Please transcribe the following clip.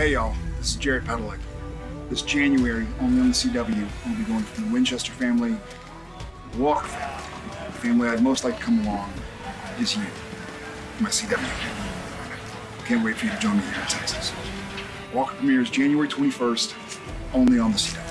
Hey y'all, this is Jared Padalecki. This January, only on the CW, we'll be going from the Winchester family, the Walker family. The family I'd most like to come along is you, my CW. Can't wait for you to join me here in Texas. Walker premieres January 21st, only on the CW.